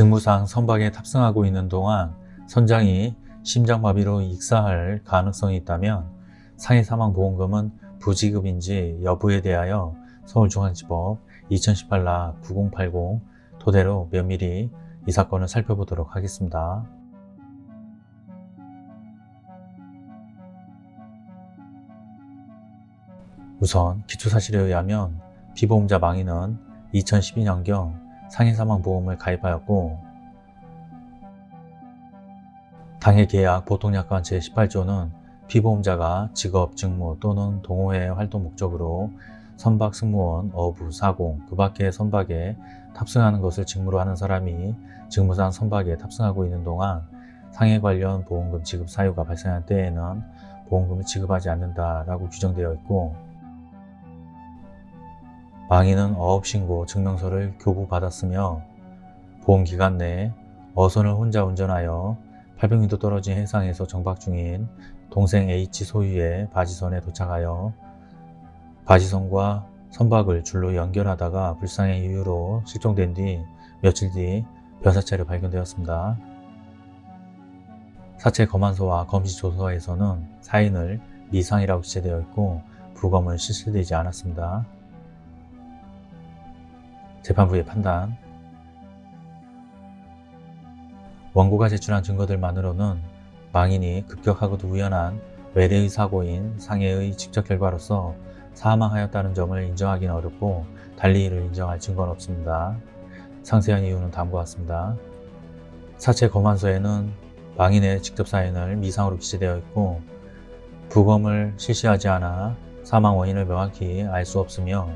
직무상 선박에 탑승하고 있는 동안 선장이 심장마비로 익사할 가능성이 있다면 상해 사망보험금은 부지급인지 여부에 대하여 서울중앙지법 2018라 9080 토대로 면밀히 이 사건을 살펴보도록 하겠습니다. 우선 기초사실에 의하면 피보험자 망인은 2012년경 상해사망보험을 가입하였고 당해 계약 보통약관 제18조는 피보험자가 직업, 직무 또는 동호회 활동 목적으로 선박 승무원, 어부, 사공, 그 밖의 선박에 탑승하는 것을 직무로 하는 사람이 직무상 선박에 탑승하고 있는 동안 상해 관련 보험금 지급 사유가 발생할 때에는 보험금을 지급하지 않는다라고 규정되어 있고 망인은 어업신고 증명서를 교부받았으며 보험기간 내에 어선을 혼자 운전하여 800m 떨어진 해상에서 정박 중인 동생 H 소유의 바지선에 도착하여 바지선과 선박을 줄로 연결하다가 불상의 이유로 실종된 뒤 며칠 뒤 변사체로 발견되었습니다. 사체 검안소와 검시조서에서는 사인을 미상이라고 기재되어 있고 부검은 실시되지 않았습니다. 재판부의 판단 원고가 제출한 증거들만으로는 망인이 급격하고도 우연한 외래의 사고인 상해의 직접 결과로서 사망하였다는 점을 인정하기는 어렵고 달리 이를 인정할 증거는 없습니다. 상세한 이유는 다음과 같습니다. 사체 검안서에는 망인의 직접 사인을 미상으로 기재되어 있고 부검을 실시하지 않아 사망 원인을 명확히 알 수 없으며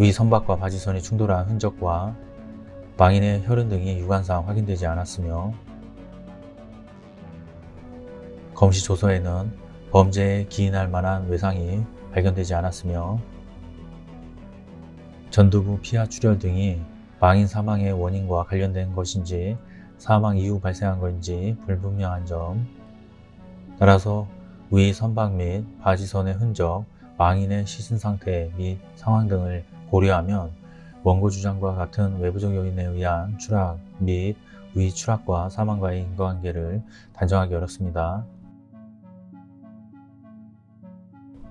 위 선박과 바지선이 충돌한 흔적과 망인의 혈흔 등이 유관상 확인되지 않았으며 검시 조서에는 범죄에 기인할 만한 외상이 발견되지 않았으며 전두부 피하 출혈 등이 망인 사망의 원인과 관련된 것인지 사망 이후 발생한 것인지 불분명한 점 따라서 위 선박 및 바지선의 흔적, 망인의 시신 상태 및 상황 등을 고려하면 원고 주장과 같은 외부적 요인에 의한 추락 및 위 추락과 사망과의 인과관계를 단정하기 어렵습니다.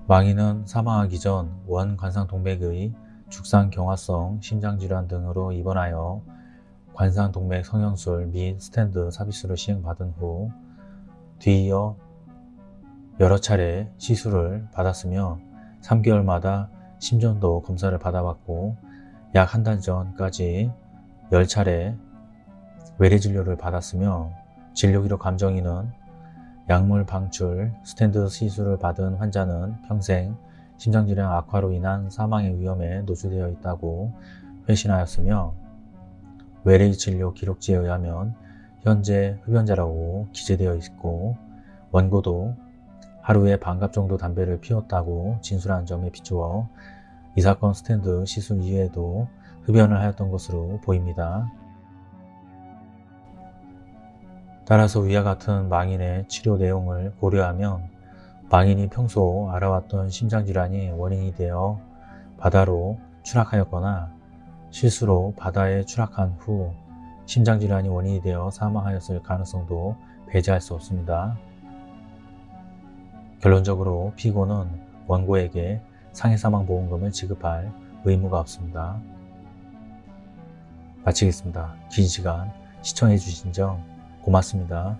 망인은 사망하기 전 원 관상동맥의 죽상경화성 심장질환 등으로 입원하여 관상동맥 성형술 및 스탠드 서비스를 시행받은 후 뒤이어 여러 차례 시술을 받았으며 3개월마다 심전도 검사를 받아봤고 약 한 달 전까지 10차례 외래 진료를 받았으며 진료기록 감정인은 약물 방출, 스탠드 시술을 받은 환자는 평생 심장질환 악화로 인한 사망의 위험에 노출되어 있다고 회신하였으며 외래 진료 기록지에 의하면 현재 흡연자라고 기재되어 있고 원고도 하루에 반갑 정도 담배를 피웠다고 진술한 점에 비추어 이 사건 스탠드 시술 이후에도 흡연을 하였던 것으로 보입니다. 따라서 위와 같은 망인의 치료 내용을 고려하면 망인이 평소 알아왔던 심장질환이 원인이 되어 바다로 추락하였거나 실수로 바다에 추락한 후 심장질환이 원인이 되어 사망하였을 가능성도 배제할 수 없습니다. 결론적으로 피고는 원고에게 상해사망보험금을 지급할 의무가 없습니다. 마치겠습니다. 긴 시간 시청해 주신 점 고맙습니다.